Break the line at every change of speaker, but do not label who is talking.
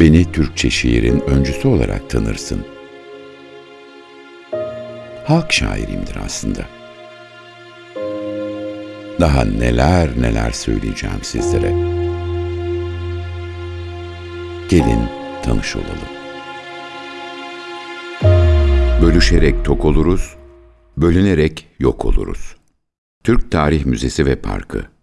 Beni Türkçe şiirin öncüsü olarak tanırsın. Halk şairimdir aslında. Daha neler neler söyleyeceğim sizlere. Gelin tanış olalım. Bölüşerek tok oluruz, bölünerek yok oluruz. Türk Tarih Müzesi ve Parkı